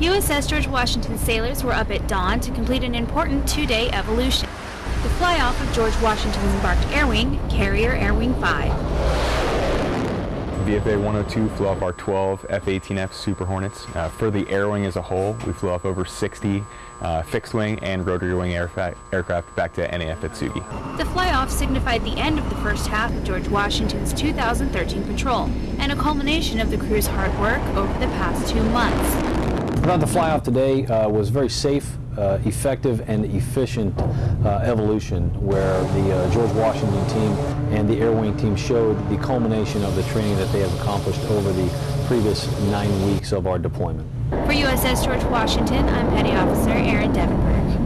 USS George Washington sailors were up at dawn to complete an important two-day evolution. The fly-off of George Washington's embarked air wing, Carrier Air Wing 5. VFA 102 flew off our 12 F-18F Super Hornets. Uh, for the air wing as a whole, we flew off over 60 uh, fixed wing and rotary wing aircraft back to NAF Atsugi. The fly-off signified the end of the first half of George Washington's 2013 patrol and a culmination of the crew's hard work over the past two months. Thought the fly-off today uh, was very safe, uh, effective and efficient uh, evolution where the uh, George Washington team and the Air Wing team showed the culmination of the training that they have accomplished over the previous nine weeks of our deployment. For USS George Washington, I'm Petty Officer Aaron Devenberg.